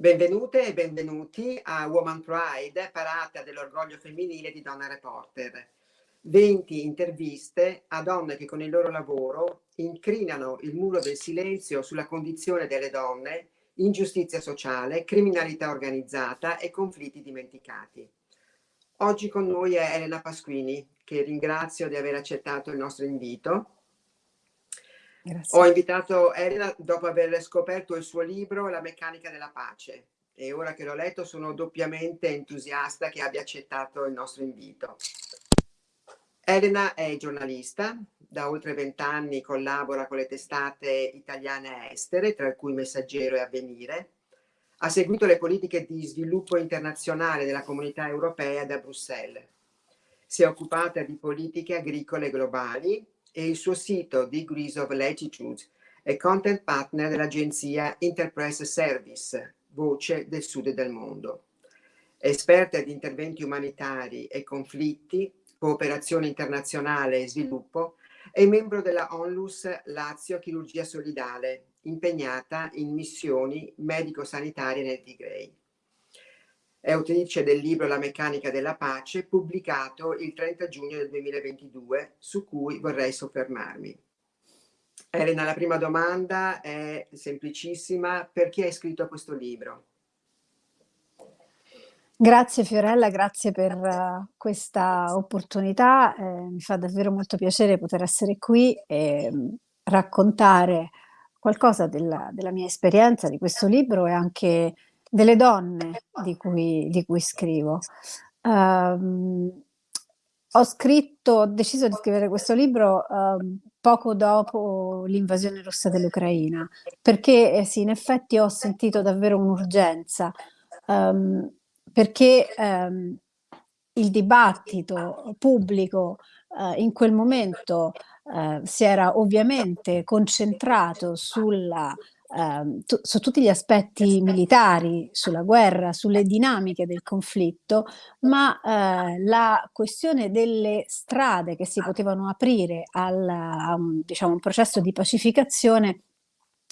Benvenute e benvenuti a Woman Pride, parata dell'orgoglio femminile di Donna Reporter. 20 interviste a donne che con il loro lavoro incrinano il muro del silenzio sulla condizione delle donne, ingiustizia sociale, criminalità organizzata e conflitti dimenticati. Oggi con noi è Elena Pasquini, che ringrazio di aver accettato il nostro invito Grazie. Ho invitato Elena dopo aver scoperto il suo libro La meccanica della pace e ora che l'ho letto sono doppiamente entusiasta che abbia accettato il nostro invito. Elena è giornalista, da oltre vent'anni collabora con le testate italiane e estere, tra cui Messaggero e Avvenire. Ha seguito le politiche di sviluppo internazionale della comunità europea da Bruxelles. Si è occupata di politiche agricole globali e il suo sito Degrees of Latitude è content partner dell'agenzia Interpress Service, voce del sud del mondo. Esperta di interventi umanitari e conflitti, cooperazione internazionale e sviluppo, è membro della Onlus Lazio Chirurgia Solidale, impegnata in missioni medico-sanitarie nel Tigray. È autrice del libro La meccanica della pace, pubblicato il 30 giugno del 2022, su cui vorrei soffermarmi. Elena, la prima domanda è semplicissima. Perché hai scritto questo libro? Grazie Fiorella, grazie per uh, questa opportunità. Eh, mi fa davvero molto piacere poter essere qui e um, raccontare qualcosa della, della, mia esperienza di questo libro e anche delle donne di cui, di cui scrivo. Um, ho scritto, ho deciso di scrivere questo libro um, poco dopo l'invasione russa dell'Ucraina, perché eh, sì, in effetti ho sentito davvero un'urgenza, um, perché il dibattito pubblico uh, in quel momento uh, si era ovviamente concentrato sulla Ehm, su tutti gli aspetti militari, sulla guerra, sulle dinamiche del conflitto, ma eh, la questione delle strade che si potevano aprire al, a un, diciamo, un processo di pacificazione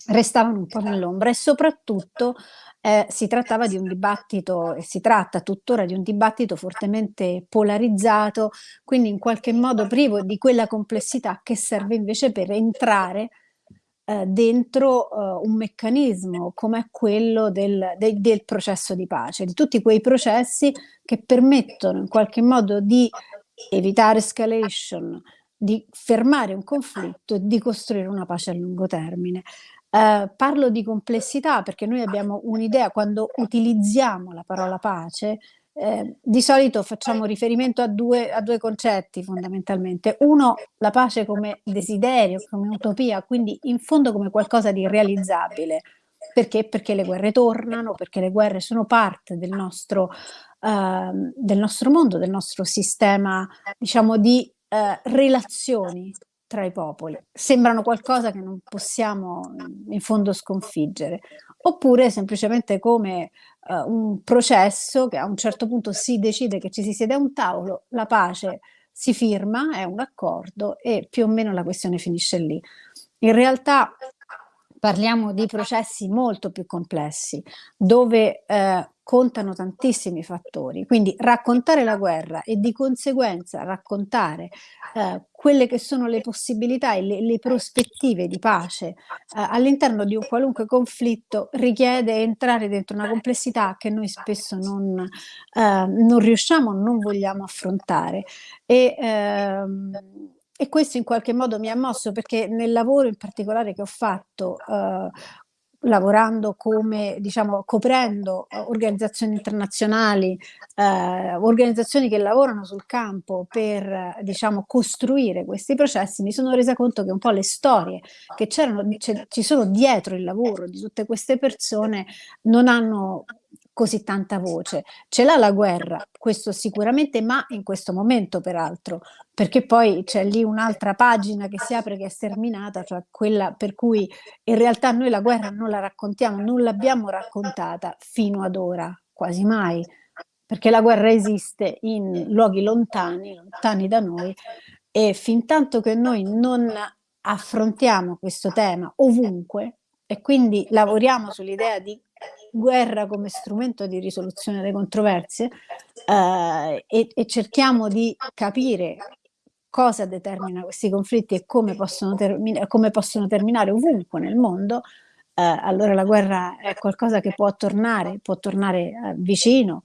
restavano un po' nell'ombra e soprattutto eh, si trattava di un dibattito e si tratta tuttora di un dibattito fortemente polarizzato, quindi in qualche modo privo di quella complessità che serve invece per entrare eh, dentro eh, un meccanismo come quello del, de, del processo di pace, di tutti quei processi che permettono in qualche modo di evitare escalation, di fermare un conflitto e di costruire una pace a lungo termine. Eh, parlo di complessità perché noi abbiamo un'idea, quando utilizziamo la parola pace, eh, di solito facciamo riferimento a due, a due, concetti fondamentalmente. Uno, la pace come desiderio, come utopia, quindi in fondo come qualcosa di realizzabile. Perché? Perché le guerre tornano, perché le guerre sono parte del nostro, eh, del nostro mondo, del nostro sistema, diciamo, di eh, relazioni tra i popoli. Sembrano qualcosa che non possiamo in fondo sconfiggere. Oppure semplicemente come uh, un processo che a un certo punto si decide che ci si siede a un tavolo, la pace si firma, è un accordo e più o meno la questione finisce lì. In realtà parliamo di processi molto più complessi, dove eh, contano tantissimi fattori, quindi raccontare la guerra e di conseguenza raccontare eh, quelle che sono le possibilità e le, le prospettive di pace eh, all'interno di un qualunque conflitto richiede entrare dentro una complessità che noi spesso non, eh, non riusciamo, non vogliamo affrontare. E, ehm, e questo in qualche modo mi ha mosso perché nel lavoro in particolare che ho fatto eh, lavorando come, diciamo, coprendo eh, organizzazioni internazionali, eh, organizzazioni che lavorano sul campo per, diciamo, costruire questi processi, mi sono resa conto che un po' le storie che c'erano, ci sono dietro il lavoro di tutte queste persone non hanno così tanta voce. Ce l'ha la guerra, questo sicuramente, ma in questo momento peraltro, perché poi c'è lì un'altra pagina che si apre che è sterminata, cioè quella per cui in realtà noi la guerra non la raccontiamo, non l'abbiamo raccontata fino ad ora, quasi mai, perché la guerra esiste in luoghi lontani, lontani da noi, e fin tanto che noi non affrontiamo questo tema ovunque e quindi lavoriamo sull'idea di guerra come strumento di risoluzione delle controversie eh, e, e cerchiamo di capire cosa determina questi conflitti e come possono, come possono terminare ovunque nel mondo, eh, allora la guerra è qualcosa che può tornare, può tornare eh, vicino,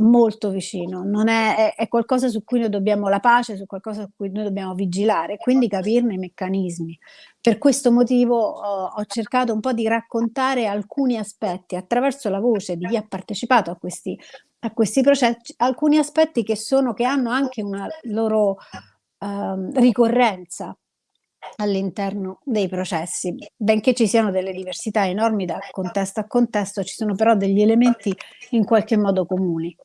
molto vicino, è, è, è, qualcosa su cui noi dobbiamo la pace, su qualcosa su cui noi dobbiamo vigilare, quindi capirne i meccanismi. Per questo motivo ho, ho cercato un po' di raccontare alcuni aspetti attraverso la voce di chi ha partecipato a questi, a questi processi, alcuni aspetti che, sono, che hanno anche una loro uh, ricorrenza all'interno dei processi. Benché ci siano delle diversità enormi da contesto a contesto, ci sono però degli elementi in qualche modo comuni.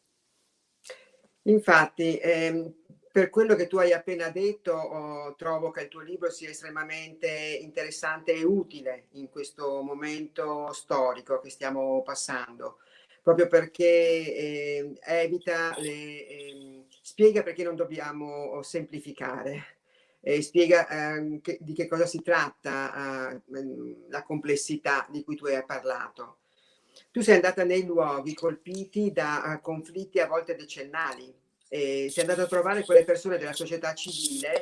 Infatti, ehm, per quello che tu hai appena detto, oh, trovo che il tuo libro sia estremamente interessante e utile in questo momento storico che stiamo passando, proprio perché eh, evita, le, eh, spiega perché non dobbiamo semplificare eh, spiega eh, che, di che cosa si tratta eh, la complessità di cui tu hai parlato. Tu sei andata nei luoghi colpiti da uh, conflitti a volte decennali e sei andata a trovare quelle persone della società civile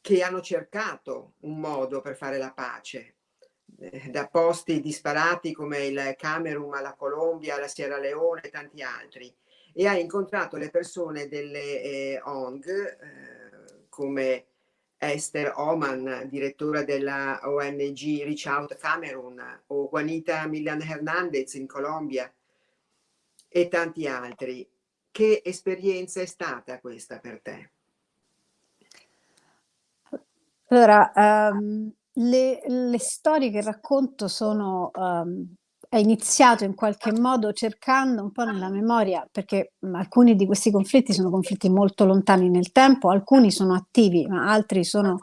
che hanno cercato un modo per fare la pace, eh, da posti disparati come il Camerun alla Colombia, alla Sierra Leone e tanti altri, e hai incontrato le persone delle eh, ONG eh, come Esther Oman, direttore della ONG Reach Out Cameroon, o Juanita Milan Hernandez in Colombia e tanti altri. Che esperienza è stata questa per te? Allora, um, le, le, storie che racconto sono um, è iniziato in qualche modo cercando un po' nella memoria, perché alcuni di questi conflitti sono conflitti molto lontani nel tempo, alcuni sono attivi, ma altri sono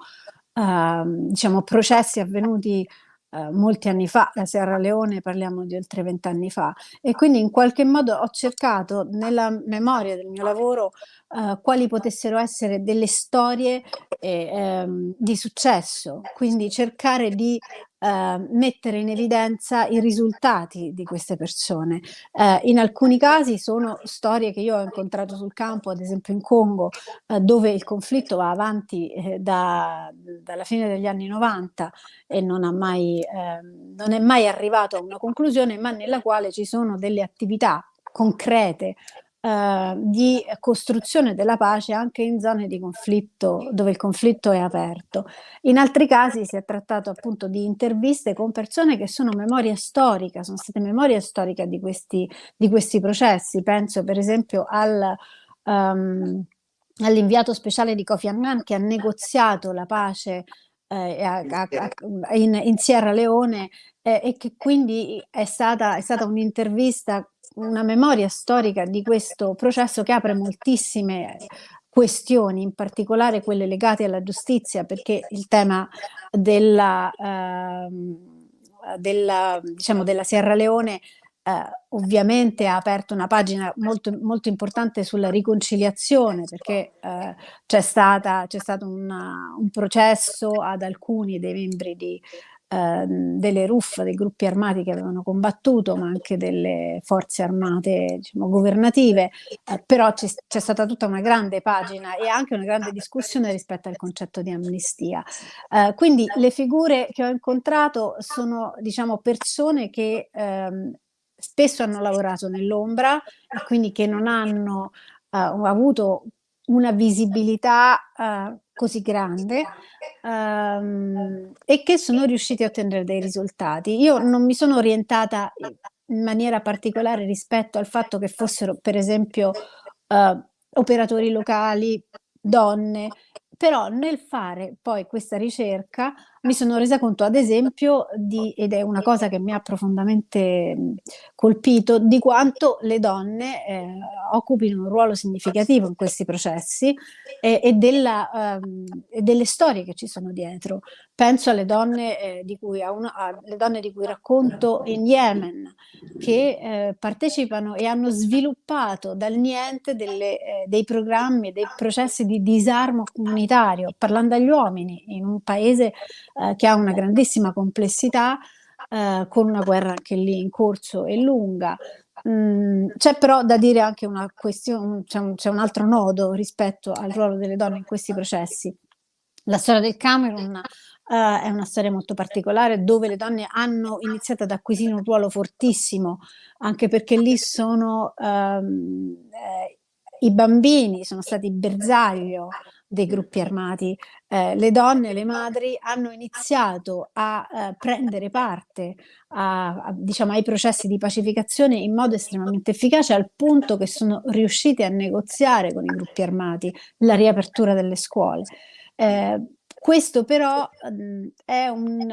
eh, diciamo processi avvenuti eh, molti anni fa, la Sierra Leone parliamo di oltre vent'anni fa, e quindi in qualche modo ho cercato nella memoria del mio lavoro eh, quali potessero essere delle storie eh, ehm, di successo, quindi cercare di eh, mettere in evidenza i risultati di queste persone. Eh, in alcuni casi sono storie che io ho incontrato sul campo, ad esempio in Congo, eh, dove il conflitto va avanti eh, da, dalla fine degli anni 90 e non, mai, ehm, non è mai arrivato a una conclusione, ma nella quale ci sono delle attività concrete eh, di costruzione della pace anche in zone di conflitto dove il conflitto è aperto. In altri casi si è trattato appunto di interviste con persone che sono memoria storica, sono state memoria storica di questi, di questi processi. Penso per esempio al... Um, all'inviato speciale di Kofi Annan che ha negoziato la pace eh, a, a, a, in, in, Sierra Leone eh, e che quindi è stata, è stata un'intervista una memoria storica di questo processo che apre moltissime questioni, in particolare quelle legate alla giustizia, perché il tema della, eh, della, diciamo, della Sierra Leone eh, ovviamente ha aperto una pagina molto, molto importante sulla riconciliazione perché eh, c'è stato un processo ad alcuni dei membri di, Ehm, delle RUF, dei gruppi armati che avevano combattuto, ma anche delle forze armate diciamo, governative, eh, però c'è stata tutta una grande pagina e anche una grande discussione rispetto al concetto di amnistia. Eh, quindi le figure che ho incontrato sono diciamo, persone che ehm, spesso hanno lavorato nell'ombra e quindi che non hanno eh, avuto una visibilità uh, così grande um, e che sono riusciti a ottenere dei risultati. Io non mi sono orientata in maniera particolare rispetto al fatto che fossero per esempio uh, operatori locali, donne, però nel fare poi questa ricerca mi sono resa conto ad esempio di, ed è una cosa che mi ha profondamente colpito, di quanto le donne eh, occupino un ruolo significativo in questi processi e, e, della, um, e, delle storie che ci sono dietro. Penso alle donne, eh, di cui, uno, alle donne di cui racconto in Yemen, che eh, partecipano e hanno sviluppato dal niente delle, eh, dei programmi, dei processi di disarmo comunitario, parlando agli uomini in un paese eh, che ha una grandissima complessità eh, con una guerra anche lì in corso e lunga. Mm, c'è però da dire anche una questione, c'è un, un altro nodo rispetto al ruolo delle donne in questi processi. La storia del Camerun uh, è una storia molto particolare dove le donne hanno iniziato ad acquisire un ruolo fortissimo, anche perché lì sono um, eh, i bambini, sono stati bersaglio dei gruppi armati. Eh, le donne, le madri hanno iniziato a eh, prendere parte a, a, diciamo, ai processi di pacificazione in modo estremamente efficace al punto che sono riuscite a negoziare con i gruppi armati la riapertura delle scuole. Eh, questo però mh, è un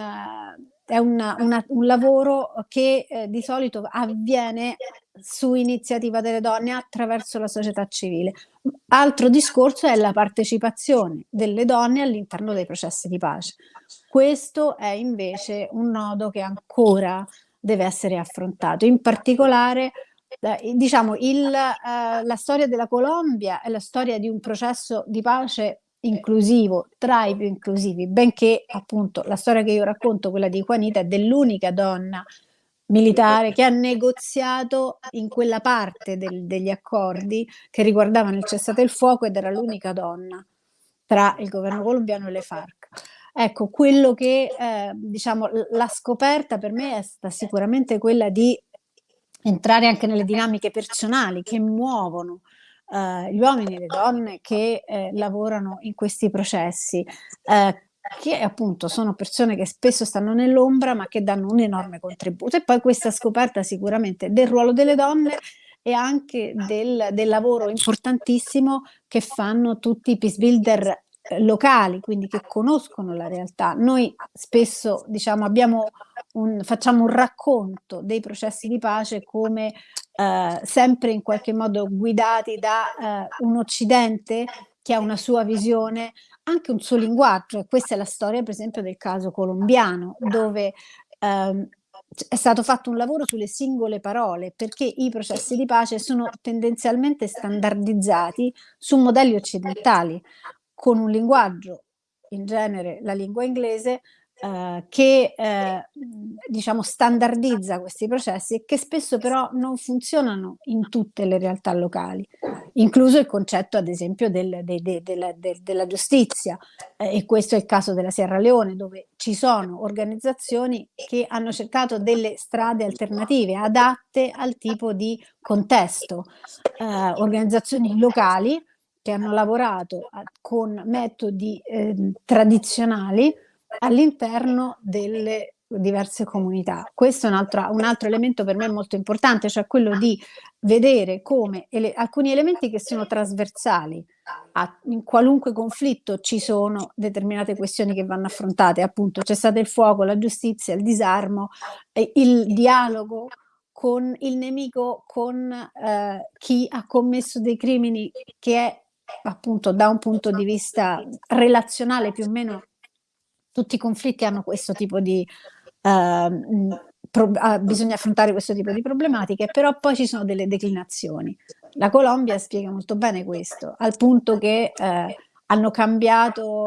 è una, una, un lavoro che eh, di solito avviene su iniziativa delle donne attraverso la società civile. Altro discorso è la partecipazione delle donne all'interno dei processi di pace. Questo è invece un nodo che ancora deve essere affrontato. In particolare, eh, diciamo, il, eh, la storia della Colombia è la storia di un processo di pace inclusivo, tra i più inclusivi, benché appunto la storia che io racconto, quella di Juanita, è dell'unica donna militare che ha negoziato in quella parte del, degli accordi che riguardavano il cessate il fuoco ed era l'unica donna tra il governo colombiano e le FARC. Ecco, quello che eh, diciamo la scoperta per me è stata sicuramente quella di entrare anche nelle dinamiche personali che muovono eh, gli uomini e le donne che eh, lavorano in questi processi, eh, che appunto sono persone che spesso stanno nell'ombra ma che danno un enorme contributo. E poi questa scoperta sicuramente del ruolo delle donne e anche del, del lavoro importantissimo che fanno tutti i peace builder eh, locali, quindi che conoscono la realtà. Noi spesso diciamo, un, facciamo un racconto dei processi di pace come eh, sempre in qualche modo guidati da eh, un Occidente che ha una sua visione, anche un suo linguaggio. Questa è la storia, per esempio, del caso colombiano, dove ehm, è stato fatto un lavoro sulle singole parole perché i processi di pace sono tendenzialmente standardizzati su modelli occidentali con un linguaggio, in genere la lingua inglese, eh, che eh, diciamo standardizza questi processi e che spesso però non funzionano in tutte le realtà locali, incluso il concetto ad esempio del, de, de, de, della giustizia. Eh, e questo è il caso della Sierra Leone dove ci sono organizzazioni che hanno cercato delle strade alternative adatte al tipo di contesto, eh, organizzazioni locali che hanno lavorato a, con metodi eh, tradizionali all'interno delle diverse comunità. Questo è un altro, un altro, elemento per me molto importante, cioè quello di vedere come ele alcuni elementi che sono trasversali, a, in qualunque conflitto ci sono determinate questioni che vanno affrontate, appunto c'è stato il fuoco, la giustizia, il disarmo, eh, il dialogo con il nemico, con eh, chi ha commesso dei crimini che è appunto da un punto di vista relazionale più o meno tutti i conflitti hanno questo tipo di uh, pro, uh, bisogna affrontare questo tipo di problematiche, però poi ci sono delle declinazioni. La Colombia spiega molto bene questo, al punto che uh, hanno cambiato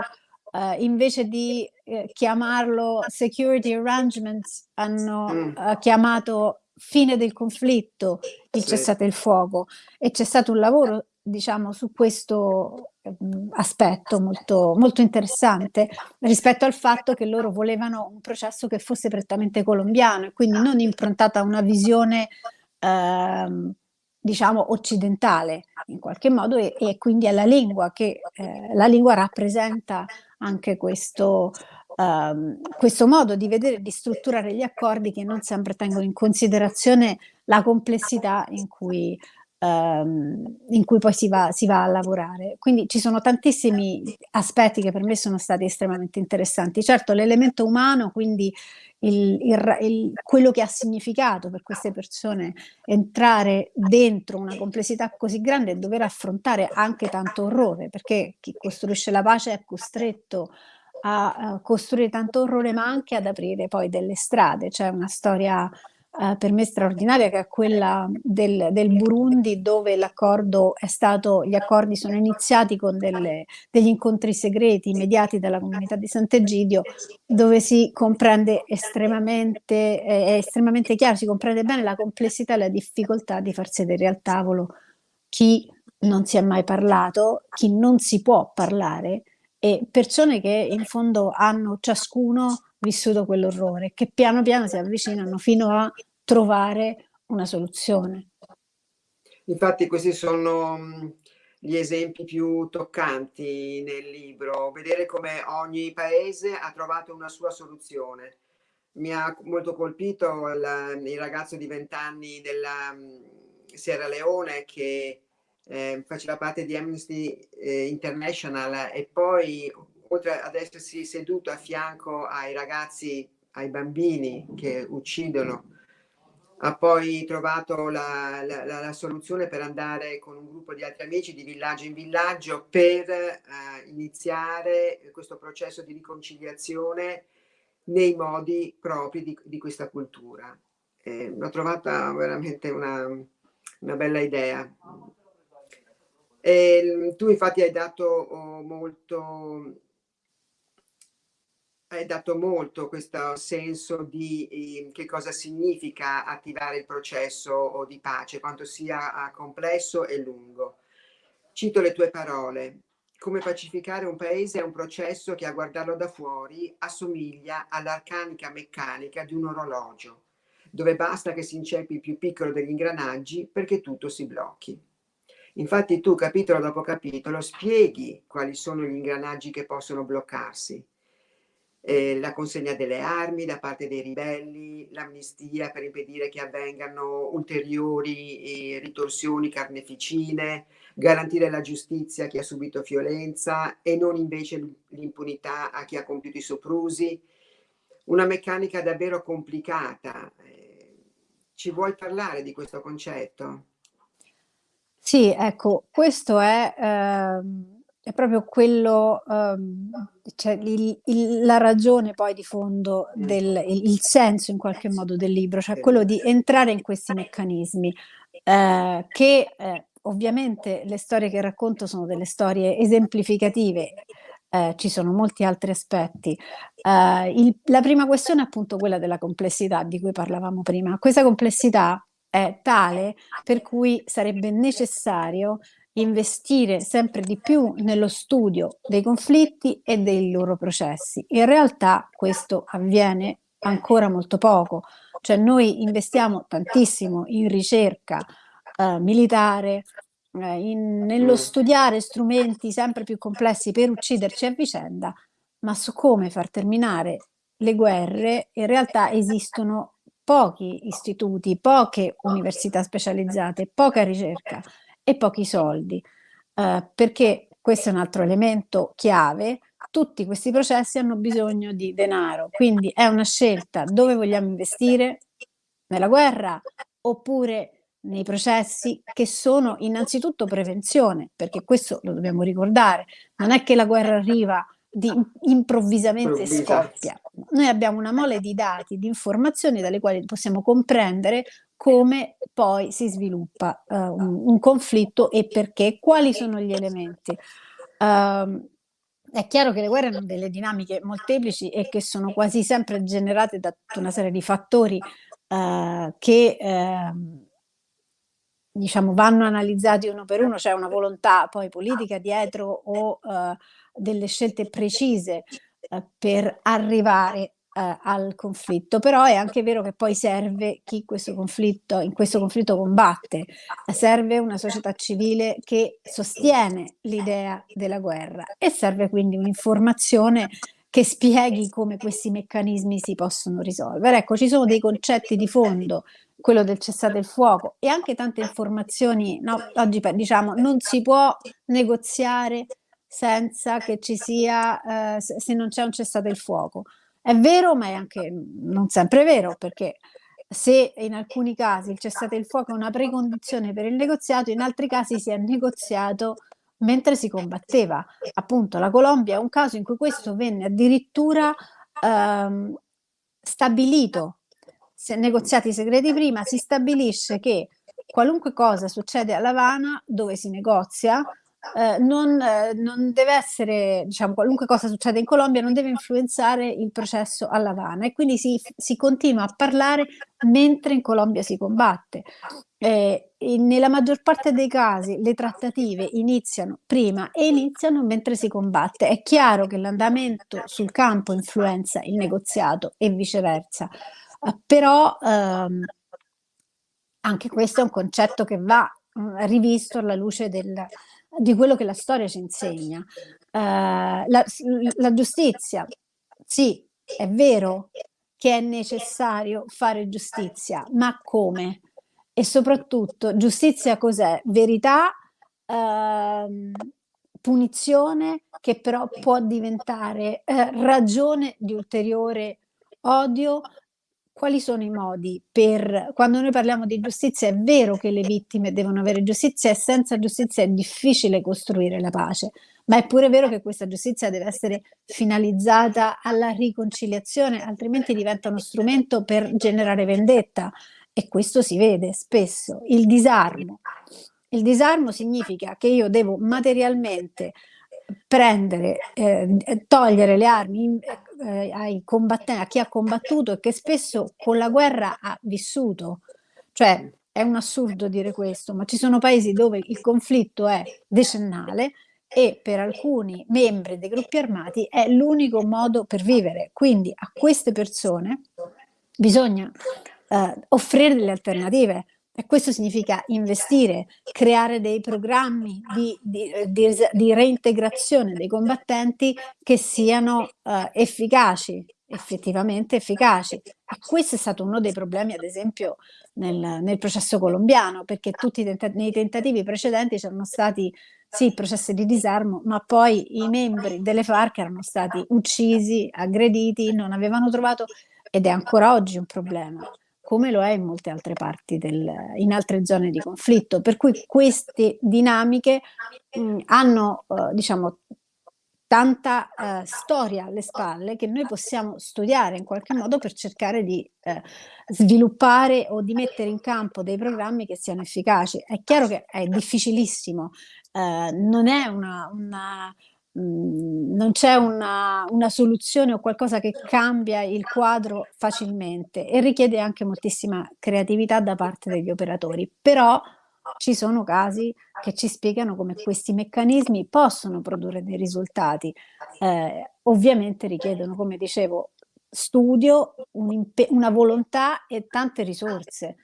Uh, invece di uh, chiamarlo security arrangements, hanno uh, chiamato fine del conflitto il cessate il fuoco. E c'è stato un lavoro diciamo su questo Mhmm, aspetto molto, molto interessante rispetto al fatto che loro volevano un processo che fosse prettamente colombiano e quindi non improntato a una visione ehm, diciamo occidentale in qualche modo e, e quindi alla lingua che eh, la lingua rappresenta anche questo, ehm, questo modo di vedere di strutturare gli accordi che non sempre tengono in considerazione la complessità in cui ehm, in cui poi si va, si va, a lavorare. Quindi ci sono tantissimi aspetti che per me sono stati estremamente interessanti. Certo l'elemento umano, quindi il, il, il, quello che ha significato per queste persone entrare dentro una complessità così grande e dover affrontare anche tanto orrore, perché chi costruisce la pace è costretto a, costruire tanto orrore ma anche ad aprire poi delle strade, c'è cioè una storia eh, per me straordinaria, che è quella del, del Burundi, dove l'accordo è stato, gli accordi sono iniziati con delle, degli incontri segreti mediati dalla comunità di Sant'Egidio, dove si comprende estremamente, è estremamente chiaro, si comprende bene la complessità e la difficoltà di far sedere al tavolo chi non si è mai parlato, chi non si può parlare e persone che in fondo hanno ciascuno vissuto quell'orrore, che piano piano si avvicinano fino a trovare una soluzione. Infatti questi sono gli esempi più toccanti nel libro, vedere come ogni paese ha trovato una sua soluzione. Mi ha molto colpito il, il ragazzo di 20 anni della Sierra Leone che eh, faceva parte di Amnesty eh, International e poi oltre ad essersi seduto a fianco ai ragazzi, ai bambini che uccidono, ha poi trovato la, la, la, soluzione per andare con un gruppo di altri amici di villaggio in villaggio per eh, iniziare questo processo di riconciliazione nei modi propri di, di questa cultura. Eh, l'ho trovata veramente una, una bella idea. E, tu infatti hai dato oh, molto hai dato molto questo senso di eh, che cosa significa attivare il processo di pace, quanto sia ah, complesso e lungo. Cito le tue parole. Come pacificare un paese è un processo che a guardarlo da fuori assomiglia all'arcanica meccanica di un orologio, dove basta che si inceppi il più piccolo degli ingranaggi perché tutto si blocchi. Infatti tu, capitolo dopo capitolo, spieghi quali sono gli ingranaggi che possono bloccarsi, eh, la consegna delle armi da parte dei ribelli, l'amnistia per impedire che avvengano ulteriori eh, ritorsioni carneficine, garantire la giustizia a chi ha subito violenza e non invece l'impunità a chi ha compiuto i soprusi. Una meccanica davvero complicata. Eh, ci vuoi parlare di questo concetto? Sì, ecco, questo è... Ehm è proprio quello, um, cioè il, il, la ragione poi di fondo, del, il, il, senso in qualche modo del libro, cioè quello di entrare in questi meccanismi, eh, che eh, ovviamente le storie che racconto sono delle storie esemplificative, eh, ci sono molti altri aspetti. Eh, il, la prima questione è appunto quella della complessità di cui parlavamo prima. Questa complessità è tale per cui sarebbe necessario investire sempre di più nello studio dei conflitti e dei loro processi. In realtà questo avviene ancora molto poco, cioè noi investiamo tantissimo in ricerca eh, militare, eh, in, nello studiare strumenti sempre più complessi per ucciderci a vicenda, ma su come far terminare le guerre in realtà esistono pochi istituti, poche università specializzate, poca ricerca e pochi soldi, eh, perché questo è un altro elemento chiave, tutti questi processi hanno bisogno di denaro, quindi è una scelta dove vogliamo investire, nella guerra oppure nei processi che sono innanzitutto prevenzione, perché questo lo dobbiamo ricordare, non è che la guerra arriva di, improvvisamente scoppia. Noi abbiamo una mole di dati, di informazioni dalle quali possiamo comprendere come poi si sviluppa uh, un, un, conflitto e perché, quali sono gli elementi. Uh, è chiaro che le guerre hanno delle dinamiche molteplici e che sono quasi sempre generate da tutta una serie di fattori uh, che ehm, diciamo vanno analizzati uno per uno, c'è una volontà poi politica dietro o eh, delle scelte precise per arrivare eh, al conflitto, però è anche vero che poi serve chi questo conflitto, in questo conflitto combatte, serve una società civile che sostiene l'idea della guerra e serve quindi un'informazione che spieghi come questi meccanismi si possono risolvere. Ecco, ci sono dei concetti di fondo, quello del cessate il fuoco e anche tante informazioni, no? oggi diciamo non si può negoziare senza che ci sia, eh, se non c'è un cessate il fuoco. È vero, ma è anche non sempre vero, perché se in alcuni casi il cessate il fuoco è una precondizione per il negoziato, in altri casi si è negoziato mentre si combatteva. Appunto, la Colombia è un caso in cui questo venne addirittura ehm, stabilito se negoziati segreti prima, si stabilisce che qualunque cosa succede a L'Avana, dove si negozia, eh, non, eh, non, deve essere, diciamo, qualunque cosa succede in Colombia non deve influenzare il processo a L'Avana e quindi si, si, continua a parlare mentre in Colombia si combatte. Eh, nella maggior parte dei casi le trattative iniziano prima e iniziano mentre si combatte. È chiaro che l'andamento sul campo influenza il negoziato e viceversa, eh, però ehm, anche questo è un concetto che va mh, rivisto alla luce del, di quello che la storia ci insegna. Uh, la, la giustizia, sì, è vero che è necessario fare giustizia, ma come? E soprattutto, giustizia cos'è? Verità, uh, punizione che però può diventare uh, ragione di ulteriore odio, quali sono i modi per quando noi parliamo di giustizia è vero che le vittime devono avere giustizia e senza giustizia è difficile costruire la pace, ma è pure vero che questa giustizia deve essere finalizzata alla riconciliazione, altrimenti diventa uno strumento per generare vendetta e questo si vede spesso. Il disarmo. Il disarmo significa che io devo materialmente prendere, eh, togliere le armi eh, a chi ha combattuto e che spesso con la guerra ha vissuto. Cioè è un assurdo dire questo, ma ci sono paesi dove il conflitto è decennale e per alcuni membri dei gruppi armati è l'unico modo per vivere. Quindi a queste persone bisogna eh, offrire delle alternative, e questo significa investire, creare dei programmi di, di, di, di reintegrazione dei combattenti che siano uh, efficaci, effettivamente efficaci. E questo è stato uno dei problemi, ad esempio, nel, nel processo colombiano, perché tutti tenta nei tentativi precedenti c'erano stati sì, processi di disarmo, ma poi i membri delle FARC erano stati uccisi, aggrediti, non avevano trovato, ed è ancora oggi un problema come lo è in molte altre parti del, in altre zone di conflitto. Per cui queste dinamiche mh, hanno, eh, diciamo, tanta eh, storia alle spalle che noi possiamo studiare in qualche modo per cercare di eh, sviluppare o di mettere in campo dei programmi che siano efficaci. È chiaro che è difficilissimo, eh, non è una, una Mhmm, non c'è una, una, soluzione o qualcosa che cambia il quadro facilmente e richiede anche moltissima creatività da parte degli operatori, però ci sono casi che ci spiegano come questi meccanismi possono produrre dei risultati. Eh, ovviamente richiedono, come dicevo, studio, un una volontà e tante risorse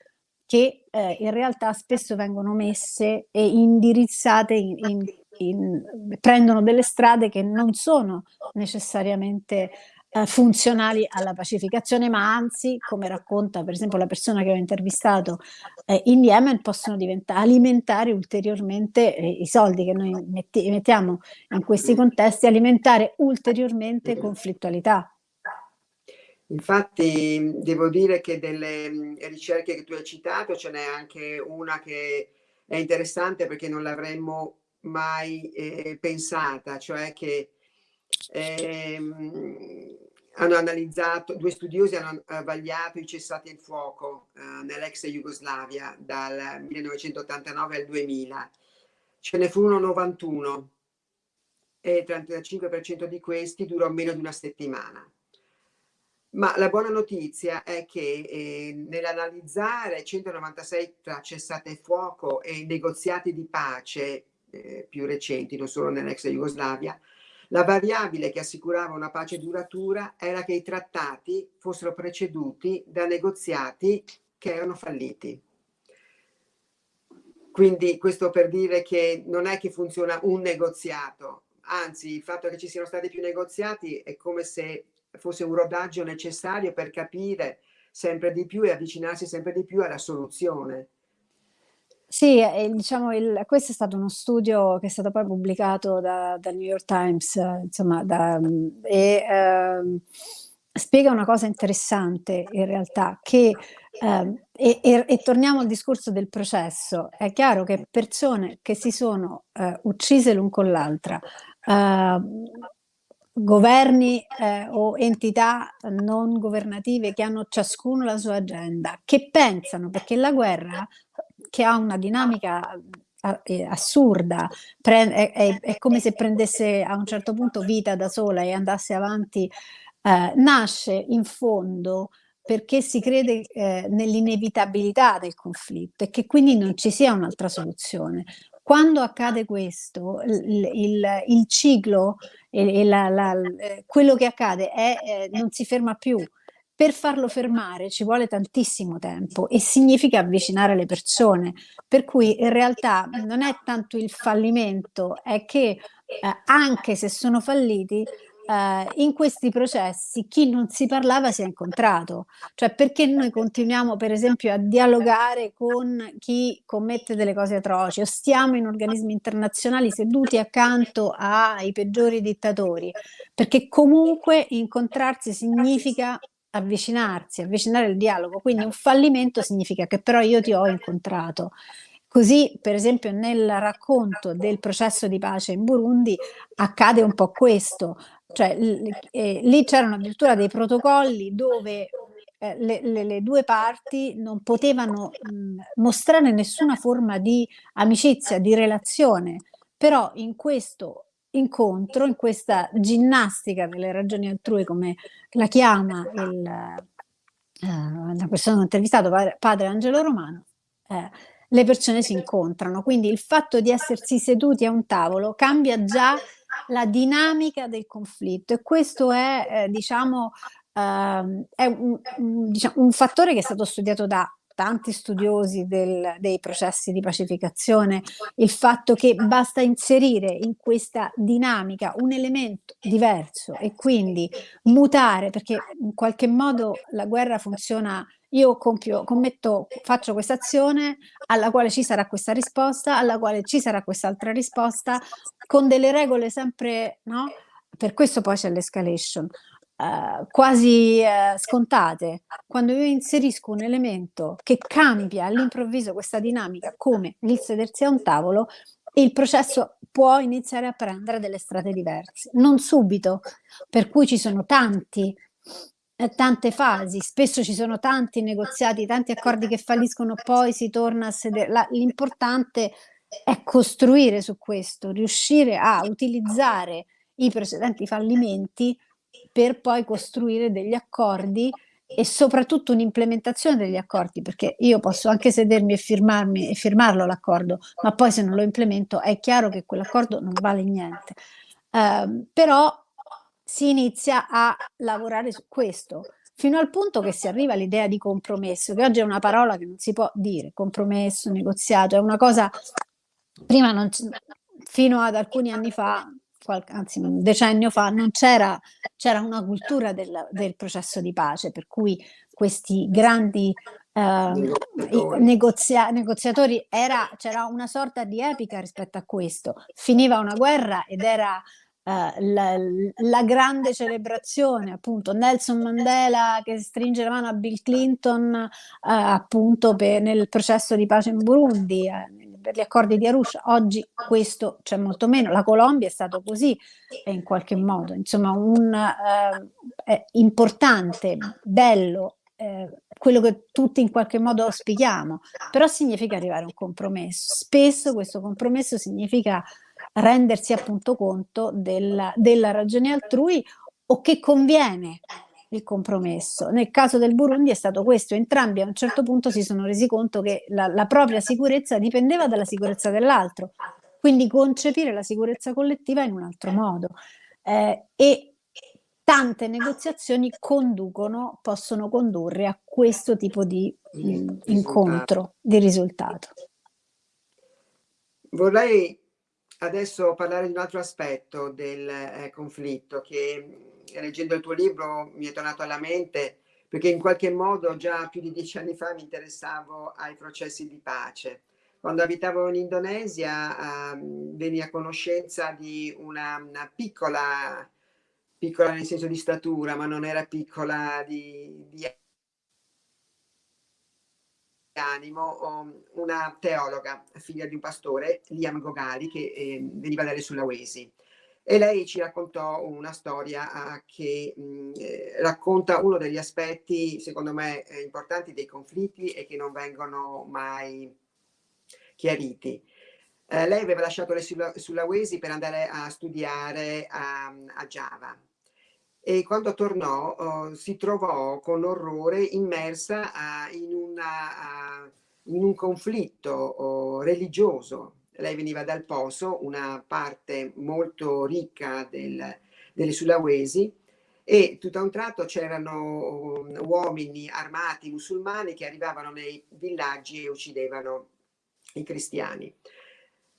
che eh, in realtà spesso vengono messe e indirizzate in, in in, prendono delle strade che non sono necessariamente eh, funzionali alla pacificazione, ma anzi, come racconta per esempio la persona che ho intervistato eh, in Yemen, possono alimentare ulteriormente eh, i soldi che noi metti mettiamo in questi contesti, alimentare ulteriormente conflittualità. Infatti devo dire che delle ricerche che tu hai citato ce n'è anche una che è interessante perché non l'avremmo mai eh, pensata, cioè che ehm, hanno analizzato, due studiosi hanno vagliato i cessati il fuoco eh, nell'ex Jugoslavia dal 1989 al 2000. Ce ne furono 91 e il 35% di questi durò meno di una settimana. Ma la buona notizia è che eh, nell'analizzare 196 tra cessate il fuoco e negoziati di pace eh, più recenti, non solo nell'ex Jugoslavia, la variabile che assicurava una pace duratura era che i trattati fossero preceduti da negoziati che erano falliti. Quindi questo per dire che non è che funziona un negoziato, anzi il fatto che ci siano stati più negoziati è come se fosse un rodaggio necessario per capire sempre di più e avvicinarsi sempre di più alla soluzione. Sì, diciamo il questo è stato uno studio che è stato poi pubblicato da dal New York Times, insomma da e, ehm, spiega una cosa interessante in realtà che ehm, e e e torniamo al discorso del processo. È chiaro che persone che si sono, ehm, uccise l'un con l'altra, ehm, governi eh, o entità non governative che hanno ciascuno la sua agenda, che pensano, perché la guerra che ha una dinamica assurda, è, è, è, come se prendesse a un certo punto vita da sola e andasse avanti, eh, nasce in fondo perché si crede eh, nell'inevitabilità del conflitto e che quindi non ci sia un'altra soluzione. Quando accade questo, il, il, il ciclo e, la, la, eh, quello che accade è, eh, non si ferma più. Per farlo fermare ci vuole tantissimo tempo e significa avvicinare le persone, per cui in realtà non è tanto il fallimento, è che eh, anche se sono falliti, eh, in questi processi chi non si parlava si è incontrato, cioè perché noi continuiamo per esempio a dialogare con chi commette delle cose atroci o stiamo in organismi internazionali seduti accanto ai peggiori dittatori, perché comunque incontrarsi significa avvicinarsi, avvicinare il dialogo, quindi un fallimento significa che però io ti ho incontrato. Così, per esempio, nel racconto del processo di pace in Burundi accade un po' questo, cioè eh, lì c'erano addirittura dei protocolli dove eh, le, le, le, due parti non potevano mh, mostrare nessuna forma di amicizia, di relazione, però in questo incontro, in questa ginnastica delle ragioni altrui, come la chiama il, eh, la persona che ho intervistato, padre, padre Angelo Romano, eh, le persone si incontrano. Quindi il fatto di essersi seduti a un tavolo cambia già la dinamica del conflitto. E questo è, eh, diciamo, eh, è un, un, diciamo, un, fattore che è stato studiato da tanti studiosi del, dei processi di pacificazione, il fatto che basta inserire in questa dinamica un elemento diverso e quindi mutare, perché in qualche modo la guerra funziona io compio, commetto, faccio questa azione alla quale ci sarà questa risposta, alla quale ci sarà quest'altra risposta, con delle regole sempre, no? Per questo poi c'è l'escalation, eh, quasi eh, scontate. Quando io inserisco un elemento che cambia all'improvviso questa dinamica, come il sedersi a un tavolo, il processo può iniziare a prendere delle strade diverse. Non subito, per cui ci sono tanti eh, tante fasi, spesso ci sono tanti negoziati, tanti accordi che falliscono, poi si torna a sedere. L'importante è costruire su questo, riuscire a utilizzare i precedenti fallimenti per poi costruire degli accordi e soprattutto un'implementazione degli accordi, perché io posso anche sedermi e firmarmi e firmarlo l'accordo, ma poi se non lo implemento è chiaro che quell'accordo non vale niente. Uh, però si inizia a lavorare su questo, fino al punto che si arriva all'idea di compromesso, che oggi è una parola che non si può dire, compromesso, negoziato, è una cosa, prima non fino ad alcuni anni fa, qualche, anzi un decennio fa, non c'era, c'era una cultura del, del, processo di pace, per cui questi grandi eh, negozia negoziatori, c'era una sorta di epica rispetto a questo, finiva una guerra ed era eh, la, la, grande celebrazione, appunto Nelson Mandela che stringe la mano a Bill Clinton eh, appunto per, nel processo di pace in Burundi, eh, per gli accordi di Arusha, oggi questo c'è molto meno, la Colombia è stato così in qualche modo, insomma un eh, importante, bello, eh, quello che tutti in qualche modo auspichiamo, però significa arrivare a un compromesso. Spesso questo compromesso significa rendersi appunto conto della, della ragione altrui o che conviene il compromesso. Nel caso del Burundi è stato questo, entrambi a un certo punto si sono resi conto che la, la propria sicurezza dipendeva dalla sicurezza dell'altro, quindi concepire la sicurezza collettiva in un altro modo. Eh, e tante negoziazioni conducono, possono condurre a questo tipo di mh, incontro, di risultato. Vorrei adesso parlare di un altro aspetto del eh, conflitto che leggendo il tuo libro mi è tornato alla mente perché in qualche modo già più di dieci anni fa mi interessavo ai processi di pace. Quando abitavo in Indonesia eh, venni a conoscenza di una, una, piccola, piccola nel senso di statura, ma non era piccola di, di animo una teologa, figlia di un pastore, Liam Gogali, che eh, veniva dalle Sulawesi. E lei ci raccontò una storia uh, che mh, eh, racconta uno degli aspetti, secondo me, eh, importanti dei conflitti e che non vengono mai chiariti. Eh, lei aveva lasciato le Sulawesi per andare a studiare a, a Java e quando tornò uh, si trovò con orrore immersa uh, in, una, uh, in, un conflitto religioso lei veniva dal Poso, una parte molto ricca del, delle Sulawesi, e tutto a un tratto c'erano um, uomini armati musulmani che arrivavano nei villaggi e uccidevano i cristiani.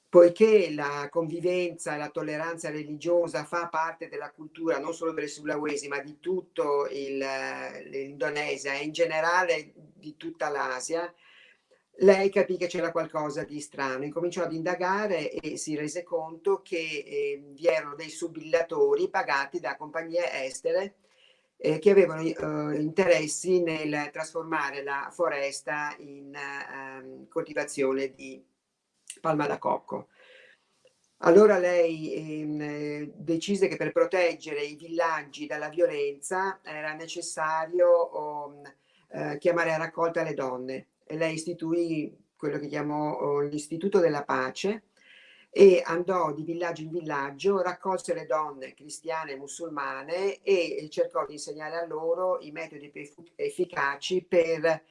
Poiché la convivenza e la tolleranza religiosa fa parte della cultura non solo delle Sulawesi ma di tutto l'Indonesia e in generale di tutta l'Asia, lei capì che c'era qualcosa di strano, incominciò ad indagare e si rese conto che eh, vi erano dei subillatori pagati da compagnie estere eh, che avevano eh, interessi nel trasformare la foresta in ehm, coltivazione di palma da cocco. Allora lei ehm, decise che per proteggere i villaggi dalla violenza era necessario oh, chiamare a raccolta le donne lei istituì quello che chiamò l'Istituto della Pace e andò di villaggio in villaggio, raccolse le donne cristiane e musulmane e cercò di insegnare a loro i metodi più efficaci per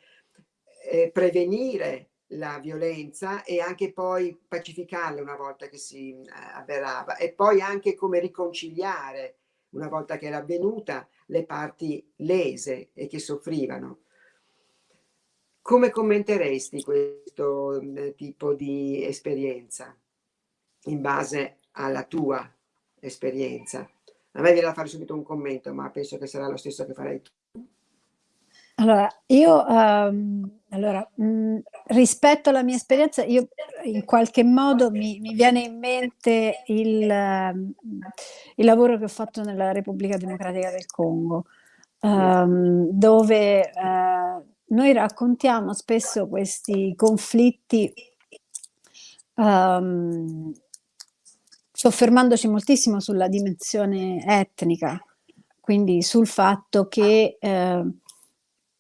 eh, prevenire la violenza e anche poi pacificarla una volta che si eh, avverava e poi anche come riconciliare una volta che era avvenuta le parti lese e che soffrivano. Come commenteresti questo mm, tipo di esperienza in base alla tua esperienza? A me viene da fare subito un commento, ma penso che sarà lo stesso che farei tu. Allora, io um, allora, mh, mm, rispetto alla mia esperienza, io in qualche modo mi, mi viene in mente il, uh, il, lavoro che ho fatto nella Repubblica Democratica del Congo, um, dove uh, noi raccontiamo spesso questi conflitti um, soffermandoci moltissimo sulla dimensione etnica, quindi sul fatto che eh,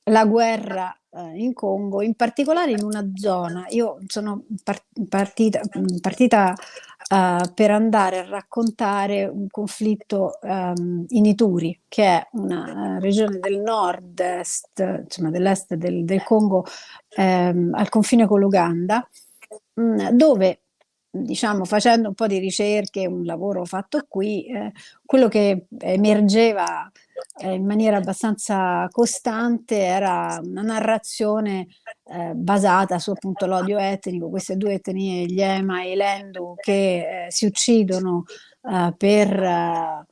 la guerra eh, in Congo, in particolare in una zona, io sono partita, partita uh, per andare a raccontare un conflitto um, in Ituri, che è una uh, regione del nord-est, insomma dell'est del, del, Congo, um, al confine con l'Uganda, um, dove diciamo facendo un po' di ricerche, un lavoro fatto qui, eh, quello che emergeva eh, in maniera abbastanza costante era una narrazione eh, basata su appunto l'odio etnico, queste due etnie, gli Ema e i Lendu, che eh, si uccidono eh, per eh,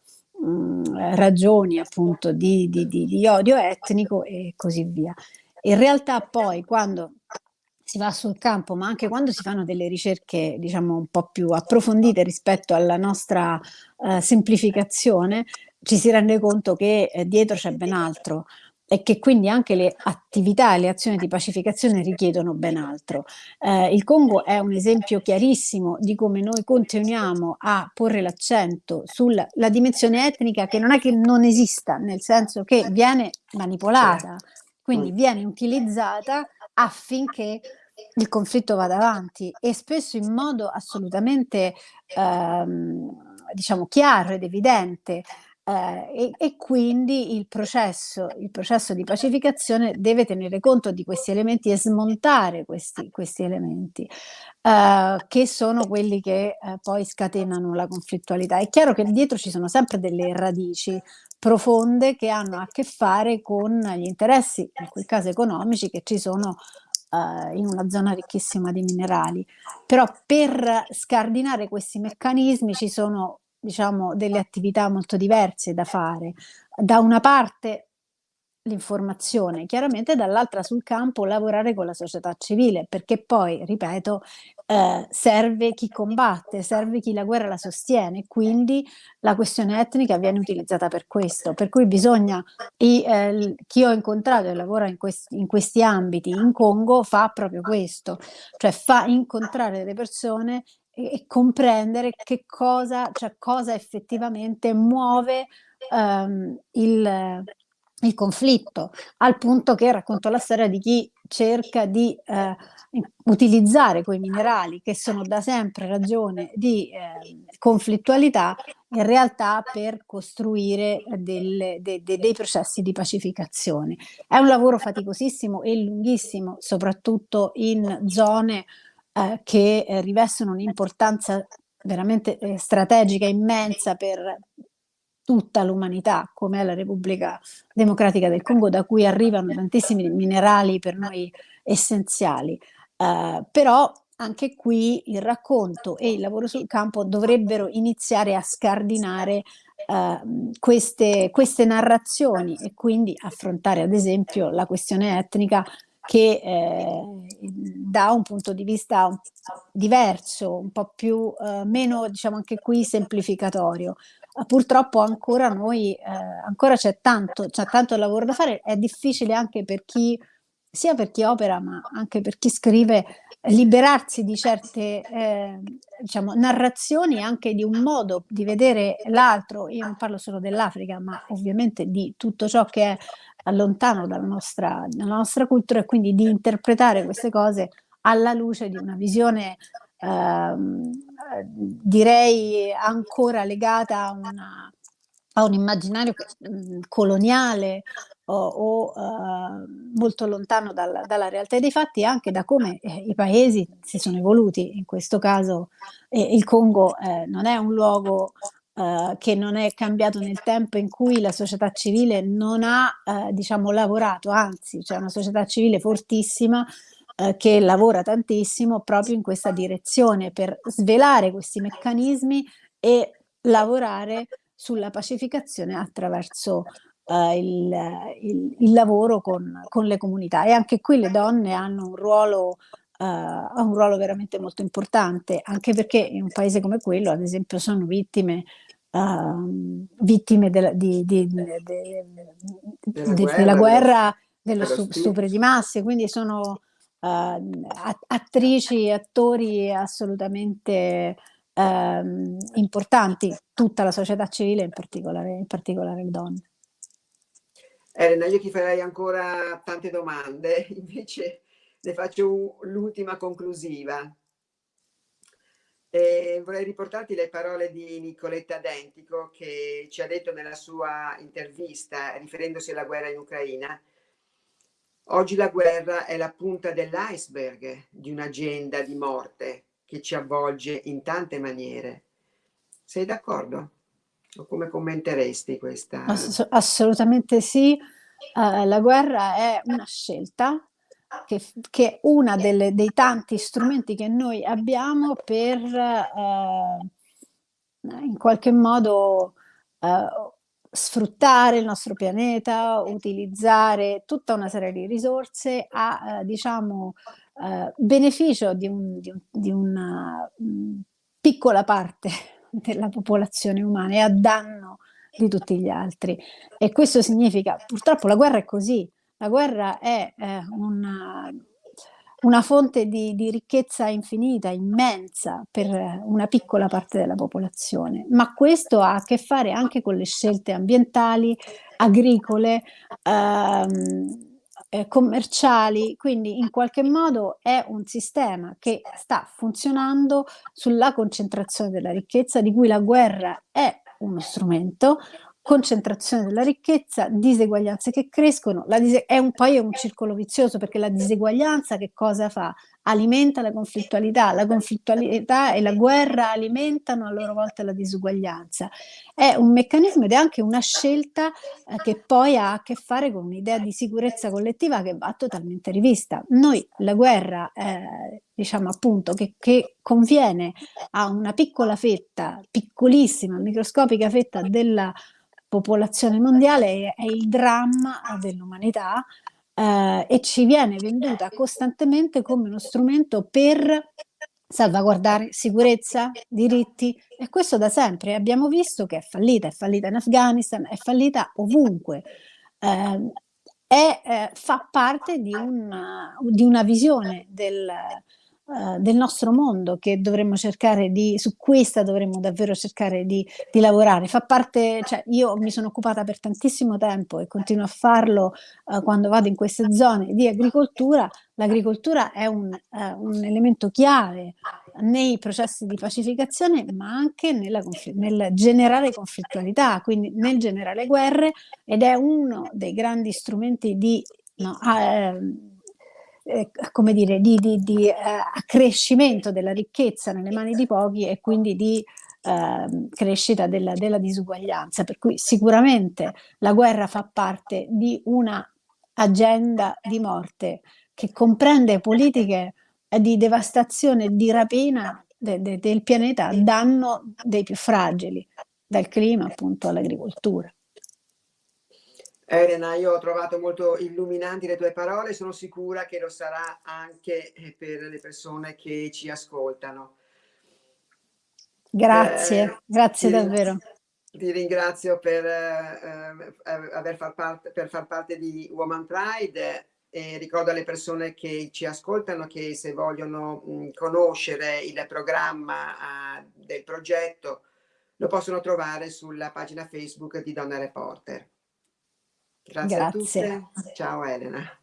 mh, ragioni appunto di, di, di, di odio etnico e così via. In realtà poi quando si va sul campo, ma anche quando si fanno delle ricerche, diciamo, un po' più approfondite rispetto alla nostra eh, semplificazione, ci si rende conto che eh, dietro c'è ben altro e che quindi anche le attività e le azioni di pacificazione richiedono ben altro. Eh, il Congo è un esempio chiarissimo di come noi continuiamo a porre l'accento sulla dimensione etnica che non è che non esista, nel senso che viene manipolata, quindi viene utilizzata affinché il conflitto vada avanti e spesso in modo assolutamente ehm, diciamo chiaro ed evidente eh, e, e, quindi il processo, il processo di pacificazione deve tenere conto di questi elementi e smontare questi, questi elementi eh, che sono quelli che eh, poi scatenano la conflittualità. È chiaro che dietro ci sono sempre delle radici profonde che hanno a che fare con gli interessi, in quel caso economici, che ci sono uh, in una zona ricchissima di minerali. Però per scardinare questi meccanismi ci sono diciamo, delle attività molto diverse da fare. Da una parte l'informazione, chiaramente dall'altra sul campo lavorare con la società civile, perché poi, ripeto, eh, serve chi combatte, serve chi la guerra la sostiene, quindi la questione etnica viene utilizzata per questo, per cui bisogna, i, eh, chi ho incontrato e lavora in questi, in questi ambiti in Congo fa proprio questo, cioè fa incontrare le persone e, comprendere che cosa, cioè cosa effettivamente muove ehm, il, il conflitto, al punto che racconto la storia di chi cerca di eh, utilizzare quei minerali che sono da sempre ragione di eh, conflittualità in realtà per costruire delle, de, de, dei processi di pacificazione. È un lavoro faticosissimo e lunghissimo, soprattutto in zone eh, che eh, rivestono un'importanza veramente eh, strategica immensa per tutta l'umanità, come è la Repubblica Democratica del Congo, da cui arrivano tantissimi minerali per noi essenziali. Uh, però anche qui il racconto e il lavoro sul campo dovrebbero iniziare a scardinare uh, queste, queste narrazioni e quindi affrontare ad esempio la questione etnica che eh, da un punto di vista diverso, un po' più, eh, meno, diciamo anche qui, semplificatorio. Purtroppo ancora noi, eh, ancora c'è tanto, c'è tanto lavoro da fare, è difficile anche per chi, sia per chi opera ma anche per chi scrive, liberarsi di certe eh, diciamo, narrazioni anche di un modo di vedere l'altro, io non parlo solo dell'Africa ma ovviamente di tutto ciò che è lontano dalla nostra, dalla nostra cultura e quindi di interpretare queste cose alla luce di una visione ehm, direi ancora legata a, una, a un immaginario mm, coloniale o, uh, molto lontano dalla, dalla, realtà dei fatti anche da come eh, i paesi si sono evoluti. In questo caso eh, il Congo eh, non è un luogo Uh, che non è cambiato nel tempo in cui la società civile non ha uh, diciamo lavorato, anzi c'è una società civile fortissima uh, che lavora tantissimo proprio in questa direzione per svelare questi meccanismi e lavorare sulla pacificazione attraverso il, il, il, lavoro con, con, le comunità. E anche qui le donne hanno un ruolo ha un ruolo veramente molto importante, anche perché in un paese come quello, ad esempio, sono vittime uh, vittime della, di, di, di, della, guerra, della guerra, dello, dello stupro di masse, quindi sono uh, attrici e attori assolutamente uh, importanti, tutta la società civile, in particolare, in particolare le donne. Elena, io ti farei ancora tante domande, invece ne faccio l'ultima conclusiva. E vorrei riportarti le parole di Nicoletta Dentico che ci ha detto nella sua intervista, riferendosi alla guerra in Ucraina, oggi la guerra è la punta dell'iceberg di un'agenda di morte che ci avvolge in tante maniere. Sei d'accordo? Come commenteresti questa? Ass assolutamente sì. Uh, la guerra è una scelta che, che è uno dei tanti strumenti che noi abbiamo per eh, in qualche modo eh, sfruttare il nostro pianeta, utilizzare tutta una serie di risorse a, diciamo, beneficio di, un, di, un, di una mh, mm, piccola parte della popolazione umana e a danno di tutti gli altri. E questo significa, purtroppo la guerra è così, la guerra è eh, una, una, fonte di, di, ricchezza infinita, immensa per una piccola parte della popolazione, ma questo ha a che fare anche con le scelte ambientali, agricole, ehm, eh, commerciali, quindi in qualche modo è un sistema che sta funzionando sulla concentrazione della ricchezza di cui la guerra è uno strumento, concentrazione della ricchezza, diseguaglianze che crescono, è un, poi è un circolo vizioso perché la diseguaglianza che cosa fa? Alimenta la conflittualità, la conflittualità e la guerra alimentano a loro volta la disuguaglianza. È un meccanismo ed è anche una scelta eh, che poi ha a che fare con un'idea di sicurezza collettiva che va totalmente rivista. Noi la guerra, eh, diciamo appunto, che, che conviene a una piccola fetta, piccolissima, microscopica fetta della popolazione mondiale è il dramma dell'umanità eh, e ci viene venduta costantemente come uno strumento per salvaguardare sicurezza, diritti e questo da sempre abbiamo visto che è fallita, è fallita in Afghanistan, è fallita ovunque. Eh, è, eh, fa parte di una, di una visione del, uh, del nostro mondo che dovremmo cercare di, su questa dovremmo davvero cercare di, di, lavorare. Fa parte, cioè io mi sono occupata per tantissimo tempo e continuo a farlo uh, quando vado in queste zone di agricoltura. L'agricoltura è un, uh, un, elemento chiave nei processi di pacificazione, ma anche nel generare conflittualità, quindi nel generare guerre ed è uno dei grandi strumenti di no, eh, eh, come dire, di, di, di eh, accrescimento della ricchezza nelle mani di pochi e quindi di eh, crescita della, della disuguaglianza. Per cui sicuramente la guerra fa parte di una agenda di morte che comprende politiche di devastazione di rapina de, de, del pianeta a danno dei più fragili, dal clima appunto all'agricoltura. Elena, io ho trovato molto illuminanti le tue parole, sono sicura che lo sarà anche eh, per le persone che ci ascoltano. Grazie, eh, grazie ti, davvero. Ti ringrazio per, eh, eh aver far parte, per far parte di Woman Pride e ricordo alle persone che ci ascoltano che se vogliono mh, conoscere il programma uh, del progetto lo possono trovare sulla pagina Facebook di Donna Reporter. Grazie, Grazie. a tutte. Ciao Elena.